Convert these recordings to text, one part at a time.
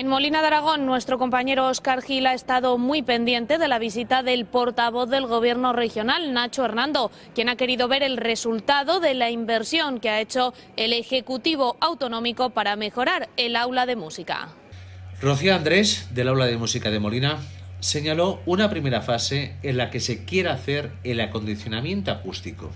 En Molina de Aragón, nuestro compañero Oscar Gil ha estado muy pendiente de la visita del portavoz del Gobierno regional, Nacho Hernando, quien ha querido ver el resultado de la inversión que ha hecho el Ejecutivo Autonómico para mejorar el aula de música. Rocío Andrés, del aula de música de Molina, señaló una primera fase en la que se quiere hacer el acondicionamiento acústico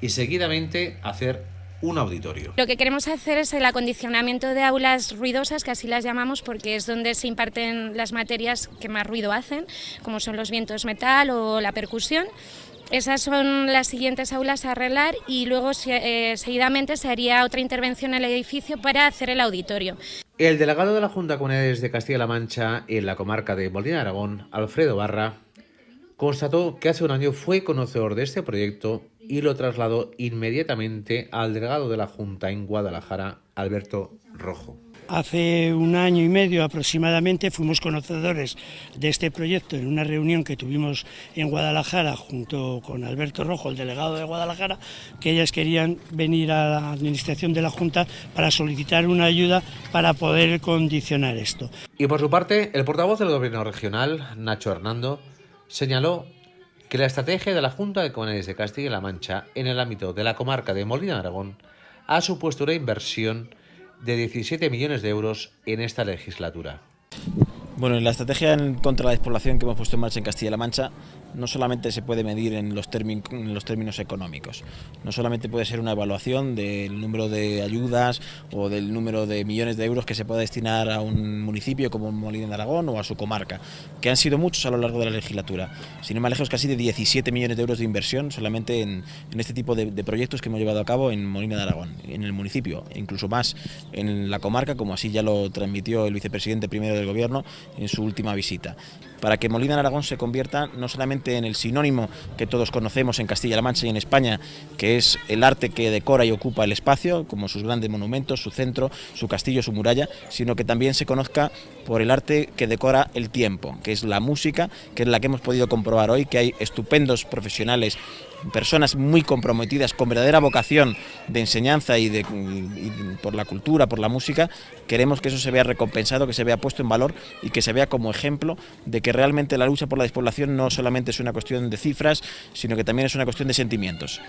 y seguidamente hacer un auditorio. Lo que queremos hacer es el acondicionamiento de aulas ruidosas, que así las llamamos porque es donde se imparten las materias que más ruido hacen, como son los vientos metal o la percusión. Esas son las siguientes aulas a arreglar y luego eh, seguidamente se haría otra intervención en el edificio para hacer el auditorio. El delegado de la Junta de Comunidades de Castilla-La Mancha en la comarca de Molina de Aragón, Alfredo Barra, constató que hace un año fue conocedor de este proyecto y lo trasladó inmediatamente al delegado de la Junta en Guadalajara, Alberto Rojo. Hace un año y medio aproximadamente fuimos conocedores de este proyecto en una reunión que tuvimos en Guadalajara junto con Alberto Rojo, el delegado de Guadalajara, que ellas querían venir a la administración de la Junta para solicitar una ayuda para poder condicionar esto. Y por su parte, el portavoz del Gobierno regional, Nacho Hernando, señaló que la estrategia de la Junta de Comunidades de Castilla-La Mancha en el ámbito de la comarca de Molina de Aragón ha supuesto una inversión de 17 millones de euros en esta legislatura. Bueno, en la estrategia contra la despoblación que hemos puesto en marcha en Castilla-La Mancha no solamente se puede medir en los, términos económicos, no solamente puede ser una evaluación del número de ayudas o del número de millones de euros que se puede destinar a un municipio como Molina de Aragón o a su comarca, que han sido muchos a lo largo de la legislatura, sin ir más lejos casi de 17 millones de euros de inversión solamente en, este tipo de, de, proyectos que hemos llevado a cabo en Molina de Aragón, en el municipio, incluso más en la comarca, como así ya lo transmitió el vicepresidente primero del gobierno en su última visita, para que Molina de Aragón se convierta no solamente en el sinónimo que todos conocemos en Castilla-La Mancha y en España, que es el arte que decora y ocupa el espacio, como sus grandes monumentos, su centro, su castillo, su muralla, sino que también se conozca por el arte que decora el tiempo, que es la música, que es la que hemos podido comprobar hoy, que hay estupendos profesionales personas muy comprometidas con verdadera vocación de enseñanza y, de, por la cultura, por la música, queremos que eso se vea recompensado, que se vea puesto en valor y que se vea como ejemplo de que realmente la lucha por la despoblación no solamente es una cuestión de cifras, sino que también es una cuestión de sentimientos.